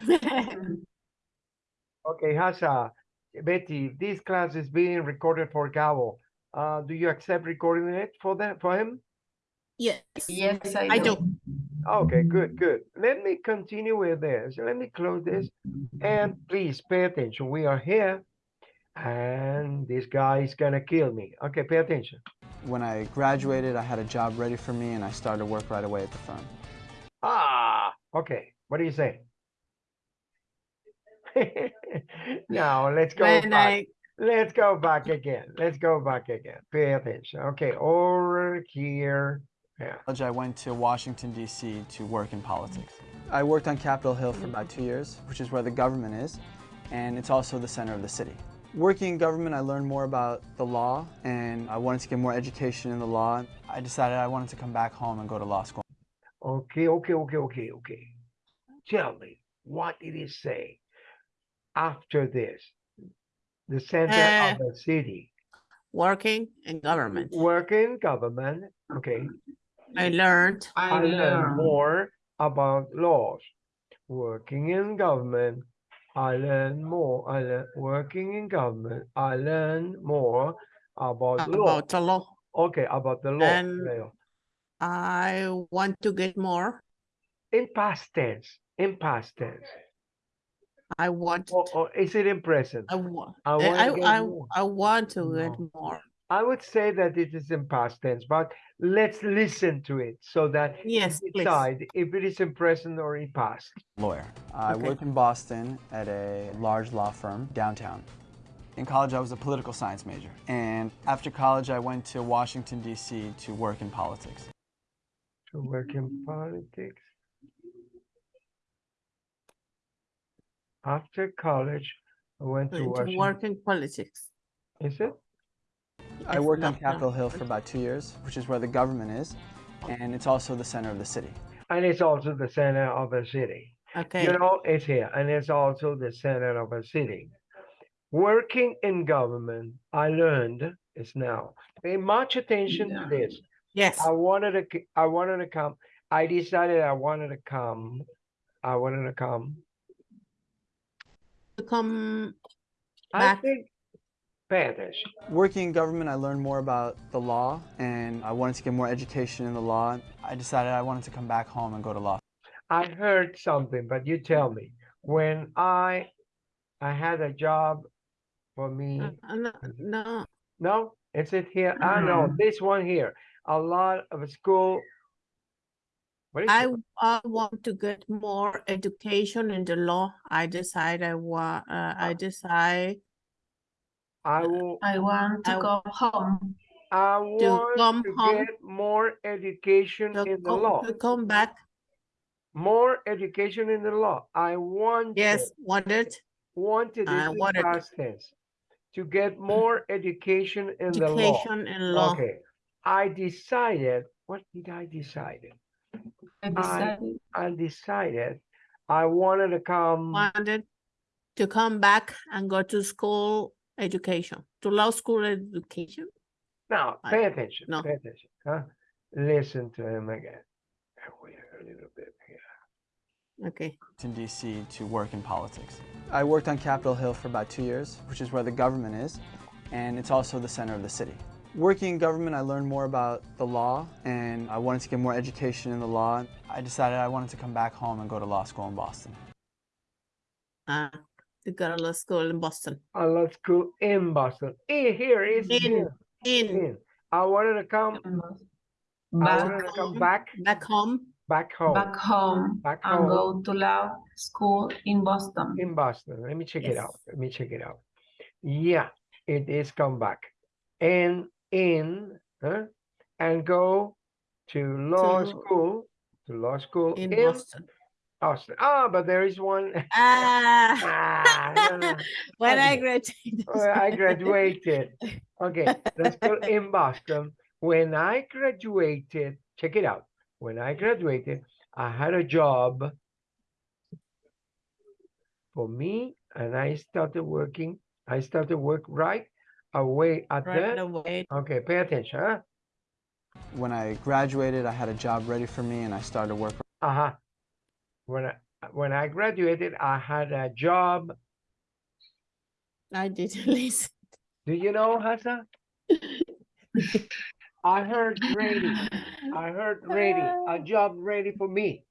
Okay, Hasha, Betty, this class is being recorded for Gabo. Uh, do you accept recording it for them, for him? Yes. Yes, I I do. do. Okay, good, good. Let me continue with this. Let me close this. And please pay attention. We are here. And this guy is gonna kill me. Okay, pay attention. When I graduated, I had a job ready for me and I started work right away at the firm. Ah, okay. What do you say? now let's go When back. I, Let's go back again. Let's go back again. Pay attention. Okay, over here. Yeah. I went to Washington, D.C. to work in politics. I worked on Capitol Hill for about two years, which is where the government is, and it's also the center of the city. Working in government, I learned more about the law, and I wanted to get more education in the law. I decided I wanted to come back home and go to law school. Okay, okay, okay, okay, okay. Tell me, what did it say after this? The center Uh, of the city. working in government, Working in government. Okay. I learned I learned more about laws. Working in government, I learned more. I learned working in government. I learned more about law. about the law. Okay, about the law. And- I want to get more. In past tense. In past tense. I want, Or, or is it in present? I want, I I, wanna I, I. I want to get No. more. I would say that it is in past tense, but let's listen to it so that Yes, we please. decide if it is in present or in past. lawyer. I Okay. worked in Boston at a large law firm downtown. In college, I was a political science major. And after college, I went to Washington, D.C. to work in politics. To work in politics. After college, I went to To Washington. work in politics. Is it? I Yes, worked no, on Capitol Hill for about two years, which is where the government is, and it's also the center of the city. And it's also the center of a city. Okay, You know, it's here, and it's also the center of a city. Working in government, I learned is now. Pay much attention to this. yes, I wanted to, I wanted to come. I decided I wanted to come. I wanted to come. To come I think, pay attention. Working in government, I learned more about the law, and I wanted to get more education in the law. I decided I wanted to come back home and go to law. I heard something, but you tell me. When I, I had a job for me. Uh, uh, no, no, No, is it here? I know Mhm. this one here. A lot of school. What is I. I want to get more education in the law. I decide I want, uh, I decide I will, I want I to go home. I want come to home, get more education in the come, law. to come back. More education in the law. I want. Yes, wanted Wanted I wanted- past tense. To get more education in the law. education in law. Okay, I decided, what did I decide? I I- decided I decided I wanted to come, Wanted to come back and go to school education, to law school education. now, I- pay attention, no. pay attention, huh? Listen to him again. Wait a little bit here. Okay, in D.C. to work in politics. I worked on Capitol Hill for about two years, which is where the government is, and it's also the center of the city. Working in government, I learned more about the law, and I wanted to get more education in the law. I decided I wanted to come back home and go to law school in Boston. uh, to go to law school in Boston. I love school in Boston. In here is In, here, in, in. I wanted to come, I back, wanted to come home. back, back home. back home, back home Back and go to law school in Boston. in Boston. Let me check it out. Let me check it out. Yeah, it is come back. And in, huh? And go to law To- school, to law school In in Boston. Austin. Ah, but there is one. Ah, Ah, no, no. when I Okay. graduated. Well, I graduated. Okay, let's go in Boston. When I graduated, check it out. When I graduated, I had a job for me and I started working. I started work right away at Right the, away. okay, pay attention, huh? When I graduated, I had a job ready for me and I started work Uh-huh. When I, when I graduated, I had a job. I didn't listen. Do you know, Hassan? I heard ready. I heard ready. A job ready for me.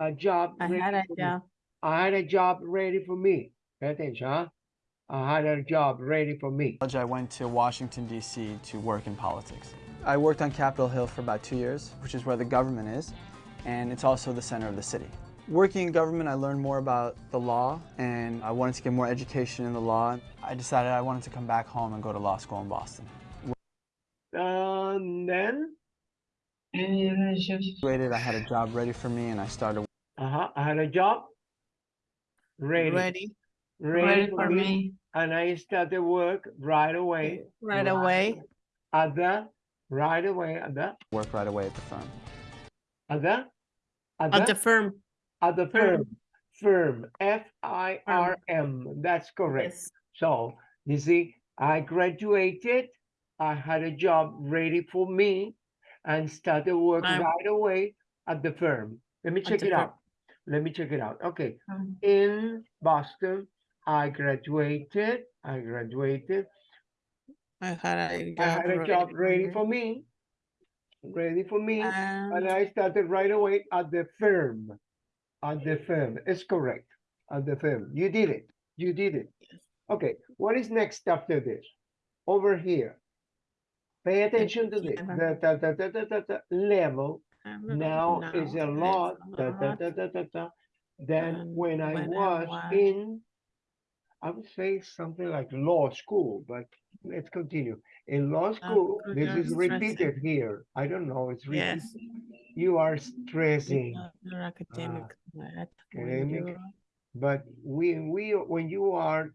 A job I ready had a for me. job. I had a job ready for me. Pay attention, huh? I had a job ready for me. college, I went to Washington, D.C. to work in politics. I worked on Capitol Hill for about two years, which is where the government is, and it's also the center of the city. Working in government, I learned more about the law, and I wanted to get more education in the law. I decided I wanted to come back home and go to law school in Boston. And then, je- Graduated, I had a job ready for me, and I started uh-huh, I had a job ready, ready, Ready, Ready for for me, me. and I started work right away. right away. At the right away at the work right away at the firm. at the at At the, the firm. at the firm. firm firm F I R M. That's correct. Yes. So you see, I graduated. I had a job ready for me, and started work I- right away at the firm. Let me check it firm. out. Let me check it out. Okay, Um, in Boston, I graduated. I graduated. I had a job. I had a job ready for me. Ready for me. And And I started right away at the firm. At the firm. It's correct. At the firm. You did it. You did it. Okay. What is next after this? Over here. Pay attention to this. The, the, the, the, the, the, the level I'm now is a lot. Da, da, da, da, da, da. Then And when I when I was was- in, I would say something like law school, but let's continue. In law oh, school, good, this is stressing. repeated here. I don't know, it's repeated. Yes. You are stressing. Your academic. Ah, when academic. But we, we, when you are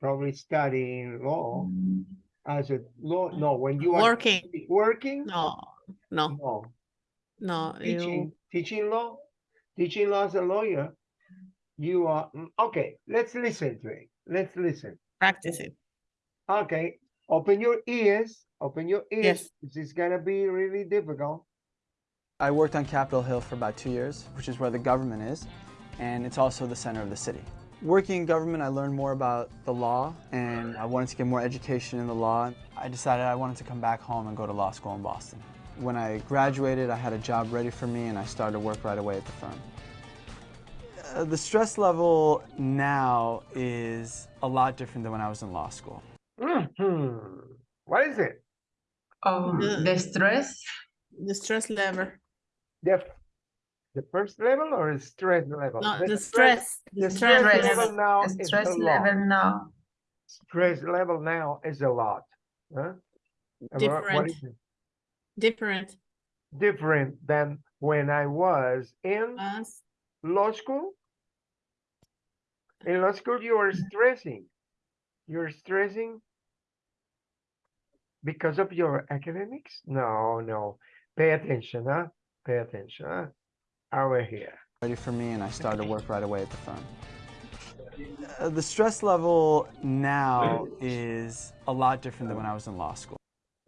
probably studying law as a law, no, when you are Working. working, No, no, no, no. teaching, You, teaching law, teaching law as a lawyer, you are, mm, okay, let's listen to it. Let's listen. practice it. Okay, open your ears, open your ears. Yes. This is gonna be really difficult. I worked on Capitol Hill for about two years, which is where the government is, and it's also the center of the city. Working in government, I learned more about the law, and I wanted to get more education in the law. I decided I wanted to come back home and go to law school in Boston. When I graduated, I had a job ready for me, and I started to work right away at the firm. Uh, the stress level now is a lot different than when I was in law school. Mhm. What is it? Oh, The- the stress. The stress level. The, the first level or the stress level? No, The the stress. The The stress stress stress. level now The is stress a lot. level now. Stress level now is a lot. Huh? Am I right? What Different. is it? Different. Different than when I was in Us. Law school. In law school, you are stressing. You're stressing because of your academics? No, no. Pay attention, huh? Pay attention, huh? Over here. ready for me and I started to work right away at the firm. Uh, the stress level now is a lot different than when I was in law school.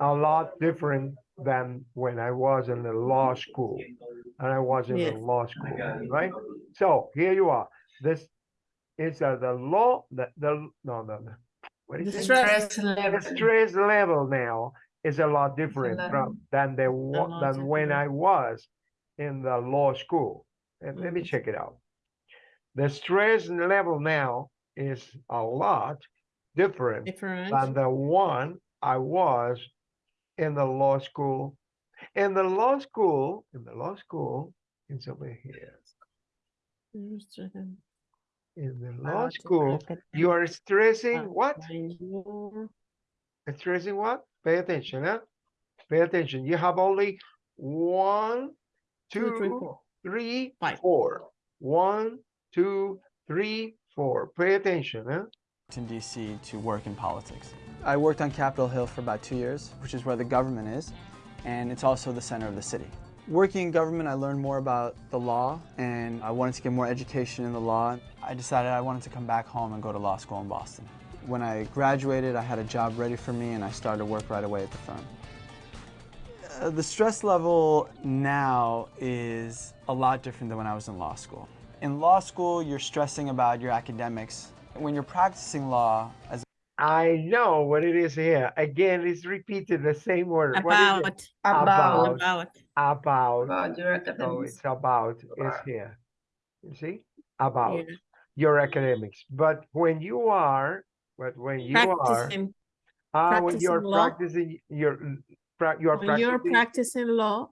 A lot different than when I was in the law school. And I was in Yes. the law school, right? So here you are. This is uh, the law, the, the, no, no, no. What is The it? stress. Stress level. the stress level now is a lot different from than the lot than when. I was in the law school. And let me Mhm. check it out. The stress level now is a lot different Different. than the one I was in the law school. In the law school, in the law school, it's over here. In the law About school, you are stressing uh, what? when Stressing what? Pay attention, huh? Pay attention. You have only one, Two, three, two, four. three, Five. four. One, two, three, four. Pay attention, huh? in DC to work in politics. I worked on Capitol Hill for about two years, which is where the government is, and it's also the center of the city. Working in government, I learned more about the law, and I wanted to get more education in the law. I decided I wanted to come back home and go to law school in Boston. When I graduated, I had a job ready for me, and I started to work right away at the firm. Uh, the stress level now is a lot different than when I was in law school. In law school, you're stressing about your academics. When you're practicing law as I know what it is here. Again, it's repeated the same word. What is it? About, About. about, About. About your So academics. it's about is here. You see? About yeah. your academics. But when you are, but when you are, practicing, ah, when you're practicing law. practicing your, pra- you are when you're practicing. practicing law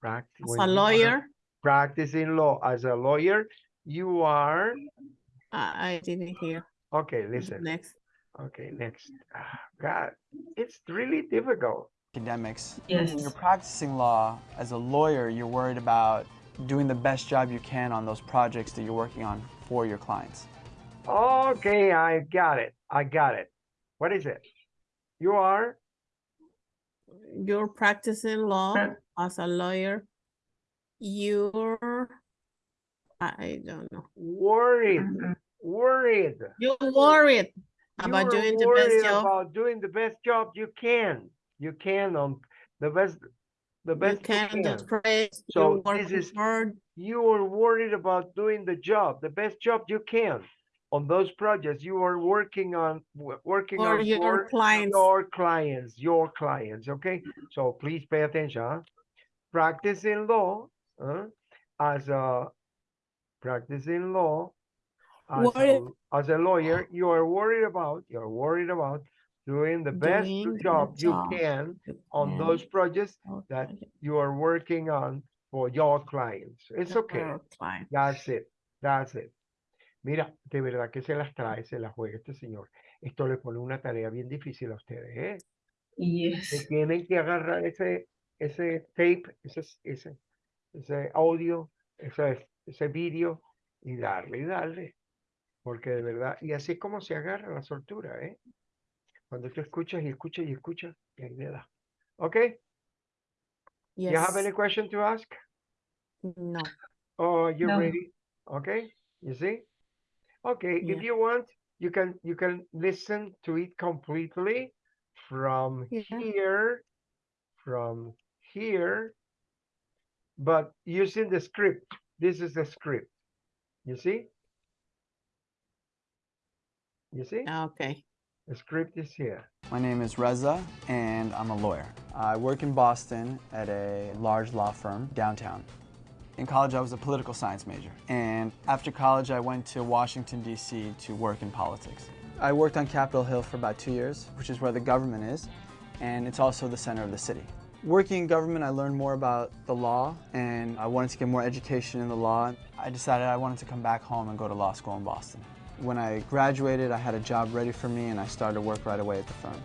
prac- as when a you are lawyer, Practicing law as a lawyer, you are, I, I didn't hear. okay, listen, Next, okay, next. Ah, God, it's really difficult. academics. Yes. When you're practicing law as a lawyer, you're worried about doing the best job you can on those projects that you're working on for your clients. Okay, I got it. I got it. What is it? You are, you're practicing law as a lawyer. You're, I I don't know. worried, Mhm. worried. You're worried about doing the best job. About doing the best job you can. You can on the best, the best you can can. do great. So this is- hard. You are worried about doing the job, the best job you can on those projects you are working on, wo- working For on your for clients. your clients, your clients, okay? So please pay attention. huh? Practicing law huh, as a practicing law as a, Worried- as a lawyer, you are worried about you're worried about doing the best Doing the job you can on those projects that you are working on for your clients. It's okay. That's it. That's it. Mira, de verdad que se las trae, se las juega este señor. Esto le pone una tarea bien difícil a ustedes, ¿eh? Yes. tienen que agarrar ese, ese tape, ese, ese, ese audio, ese, ese vídeo y darle y darle. Porque de verdad, y así es como se agarra la soltura, ¿eh? Cuando tú escuchas y escuchas y escuchas, y ahí le da. ¿Ok? You have any question to ask? no. Oh, you No. ready? Okay, you see? Okay, if you want, you can you can listen to it completely from Yeah. here, from here, but using the script. This is the script. You see? You see? Okay. The script is here. My name is Reza, and I'm a lawyer. I work in Boston at a large law firm downtown. In college, I was a political science major, and after college, I went to Washington, D.C. to work in politics. I worked on Capitol Hill for about two years, which is where the government is, and it's also the center of the city. Working in government, I learned more about the law, and I wanted to get more education in the law. I decided I wanted to come back home and go to law school in Boston. When I graduated, I had a job ready for me, and I started to work right away at the firm.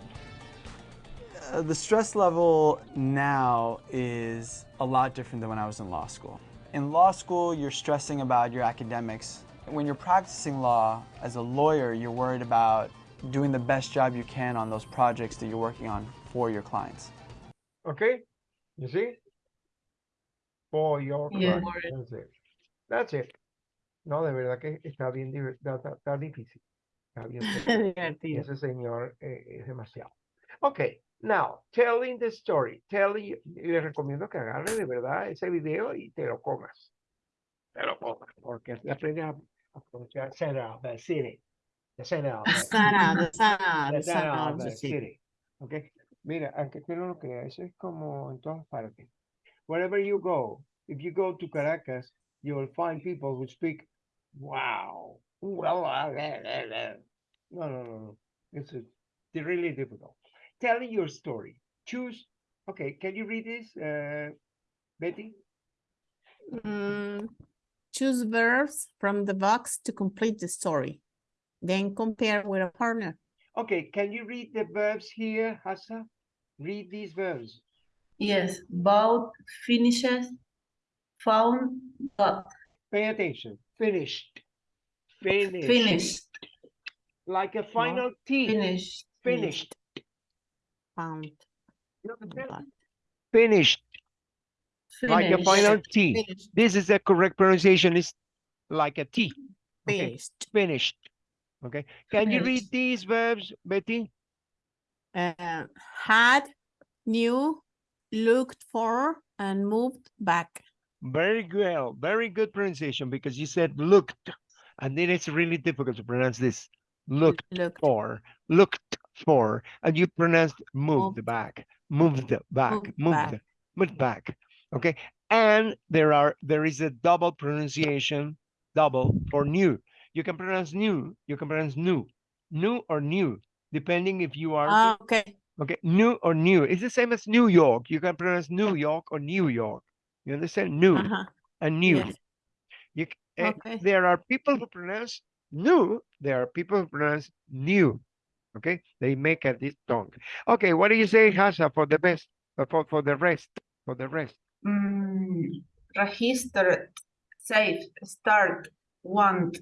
Uh, the stress level now is a lot different than when I was in law school. In law school, you're stressing about your academics. When you're practicing law as a lawyer, you're worried about doing the best job you can on those projects that you're working on for your clients. Okay? You see? For your Yeah. That's it. That's it. No, de verdad que está bien, está, está- difícil. Está bien. Divertido. Ese señor eh, es demasiado. Ok, now, telling the story. Telling, les recomiendo que agarre de verdad ese video y te lo comas. Te lo comas, porque así aprendes a, a pronunciar Sarah, the city. The Sarah, the city. Ok, mira, aunque tú no lo creas, eso es como en todas partes. Wherever you go, if you go to Caracas, you will find people who speak, wow. Well, No, no, no, no. It's a, they're really difficult. Telling your story. Choose. Okay, can you read this, uh, Betty? Mm, choose verbs from the box to complete the story. Then compare with a partner. Okay, can you read the verbs here, Hassa? Read these verbs. Yes. Bought, finishes, found, got, Pay attention. Finished. Finished. finished, Like a final T. finished, Finished. Found. You understand? Finished. Like a final T. Finished. This is the correct pronunciation. It's like a T. Okay, Finished. Finished. Okay. Can you read these verbs, Betty? Uh, had, knew, looked for, and moved back. Very well. Very good pronunciation because you said looked. And then it's really difficult to pronounce this. Looked Looked. for, looked for, and you pronounced moved Moved. back, moved back, Moved moved, back. moved back. Okay. And there are, there is a double pronunciation, double for new. You can pronounce new, you can pronounce new, new or new, depending if you are Ah, okay. Okay, new or new. It's the same as New York. You can pronounce New York or New York. You understand? New Uh-huh. and new. Yes. You, eh, Okay. There are people who pronounce new. There are people who pronounce new. Okay, they make a this tongue. Okay, what do you say, Hasa, for the best? uh, For for the rest? For the rest. Mm, registered, save, start, want,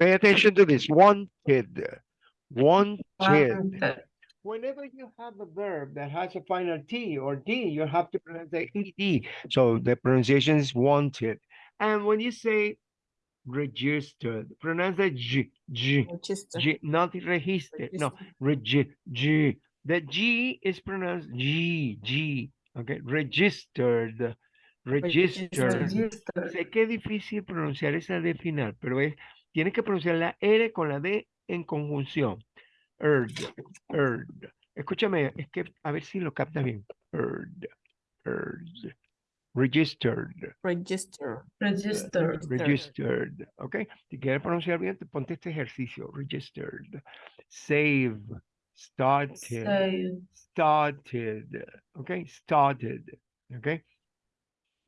Pay attention to this. Wanted. Wanted. wanted, Whenever you have a verb that has a final T or D, you have to pronounce the ED. So the pronunciation is wanted. And when you say registered, pronounce the G, G. G, not registered. No, regi, G. The G is pronounced G, G. Okay, registered, registered. registered, Sé que es difícil pronunciar esa D final, pero es, tienes que pronunciar la R con la D en conjunción. Erd, erd. Escúchame, es que a ver si lo capta bien. Erd, erd. Registered, Registered. registered, registered. ¿Ok? Si quieres pronunciar bien, te ponte este ejercicio. Registered. Save. Started. save, started. Okay, started. Okay.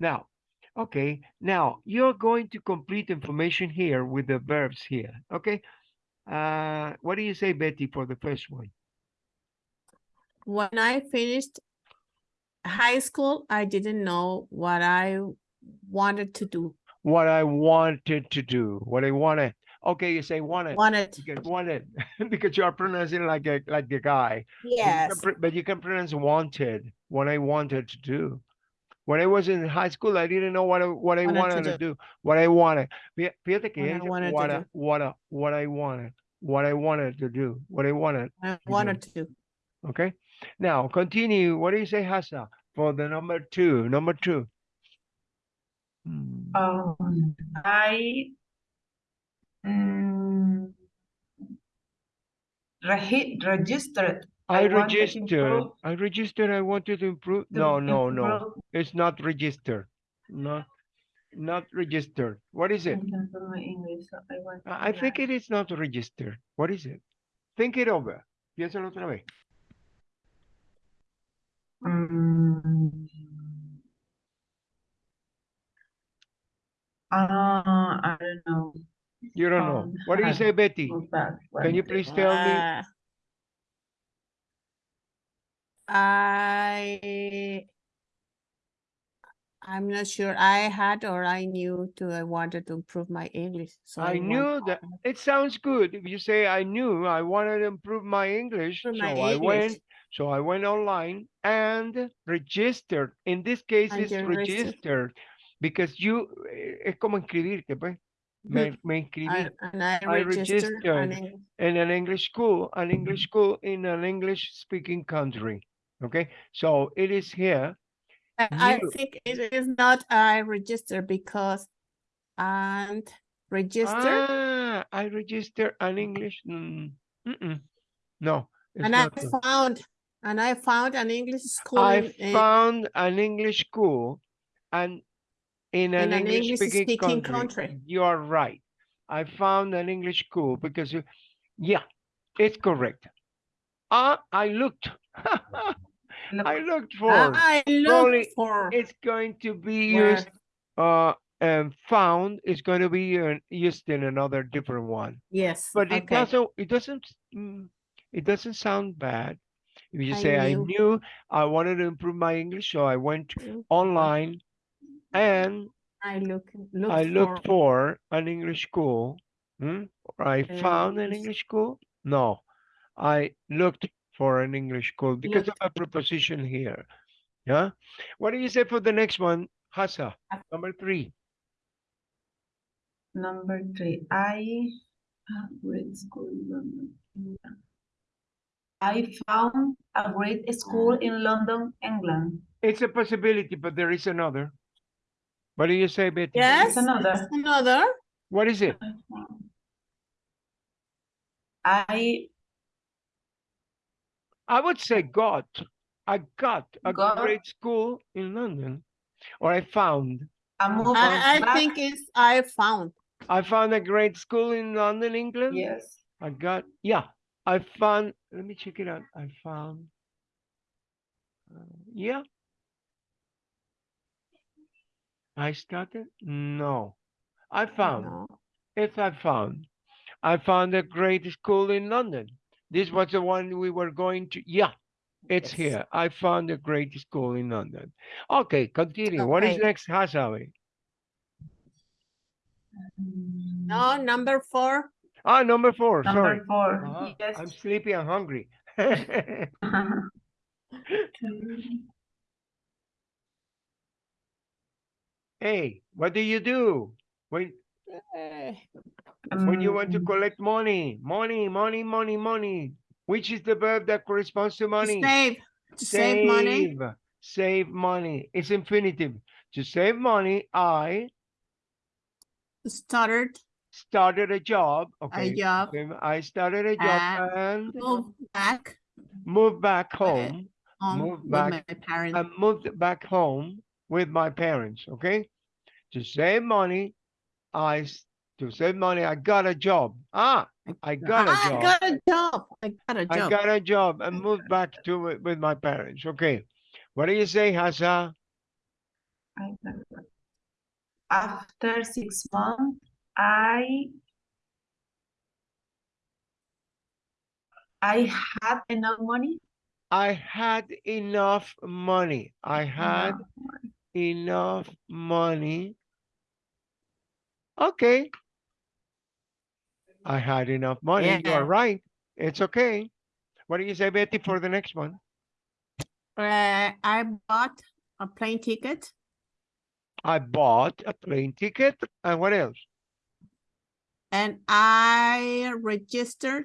Now, okay, now you're going to complete information here with the verbs here. Okay. Uh, what do you say, Betty, for the first one? When I finished high school, I didn't know what I wanted to do. What I wanted to do. What I wanted. Okay, you say wanted. Wanted, Because wanted because you are pronouncing like a like the guy. But you yes. But you can pronounce wanted. What I wanted to do. When I was in high school, I didn't know what I, what I Wanted to wanted to do. do. What I wanted. Fí- Fíjate que What I wanted to what do. what I, what I wanted. What I wanted to do. What I wanted. I do. wanted to. Okay. Now continue. What do you say, Hassa? For the number two. Number two. Hmm. um, I mm, regi- registered. I I registered. I registered. I wanted to improve. to No, no, no. It's not registered. Not, not registered. What is it? in my English, so I want I I think it is not registered. What is it? Think it over. Piénsalo otra vez. Mm. Uh, I don't know. You don't know. Um, What do you I- say, Betty? Can you please second. tell me? Uh, I I'm not sure I had or I knew to I wanted to improve my English. So I went knew that it sounds good. If you say I knew I wanted to improve my English, Improve so my I went, so I went online and registered. In this case, And it's registered. because you eh, es como inscribirte, pues. Me, me inscribí and, and I I registered registered. an in an English school, an English school in an English speaking country. Okay, so it is here. I think it is not I register because and register Ah, I registered an English. mm, mm-mm. No, and I found and I found an English school I found an English school and in an In an English speaking English-speaking country. country. You are right. I found an English school because, you- yeah, it's correct. Ah, I looked. Look, I looked for. I Probably looked for It's going to be used, uh, and found is going to be used in another different one. yes But it okay doesn't, it doesn't, mm, it doesn't sound bad. If you I say, I knew. knew I wanted to improve my English, so I went online and I look looked I looked for an English school. Hmm? Or I An found an English- English school? No, I looked for an English school because of a preposition here. Yeah. What do you say for the next one, Hassa? Uh, Number three. number three, I grade school. in London, England. I found a great school in London, England. It's a possibility, but there is another. What do you say, Betty? Yes, another. another. What is it? I I would say got. I got a Got. great school in London. Or I found. I moved I, I think it's I found. I found a great school in London, England. Yes. I got, yeah, I found, let me check it out. I found. uh, Yeah. I started? No. I found, No. yes, I found. I found a great school in London. This was the one we were going to, yeah, it's Yes. here. I found a great school in London. Okay, continue. What is next, Hasawi? No, number four. Ah, number four, sorry. Number four. Uh-huh, Yes. I'm sleepy and hungry. Hey, what do you do when Eh, when you want to Um, collect money? Money, money, money, money. Which is the verb that corresponds to to money? Save, to save money. Save, Save money. It's infinitive. To save money, I Started started a job. Okay. a job, I started a job and moved back moved back home. home Move with back my parents. I moved back home with my parents, okay? To save money, I, to save money, I got a job. Ah, I got a job. I got a job. I got a I job. I got a job and moved back to it with my parents, okay? What do you say, Hassa? I got it. After six months, I I had enough money. I had enough money. I had enough money. Okay. I had enough money. You are right. It's okay. What do you say, Betty, for the next one? Uh, I bought a plane ticket I bought a plane ticket. And what else? and I registered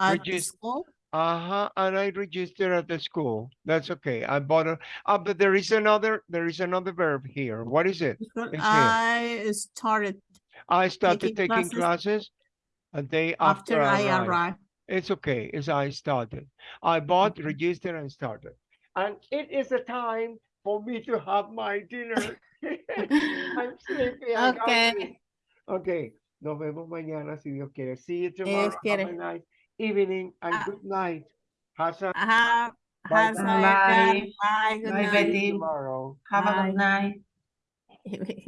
at the school. Uh-huh. And I registered at the school. That's okay. I bought a, uh, but there is another, there is another verb here. What is it? because here. I started I started Taking taking classes classes a day after after I arrived. arrived. It's okay. It's I started. I bought, registered, and started. And it is a time for me to have my dinner. I'm sleepy. Okay. hungry. Okay. Nos vemos mañana si Dios quiere. See you tomorrow. Dios Have a nice evening and Ah. good night. Hasa Have, Bye has bye. a- Bye. bye, good night. Betty. tomorrow. Have a good night.